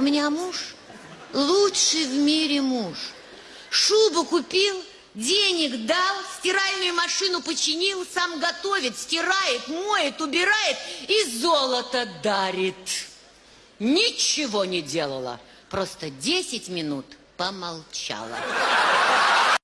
У меня муж лучший в мире муж. Шубу купил, денег дал, стиральную машину починил, сам готовит, стирает, моет, убирает и золото дарит. Ничего не делала, просто 10 минут помолчала.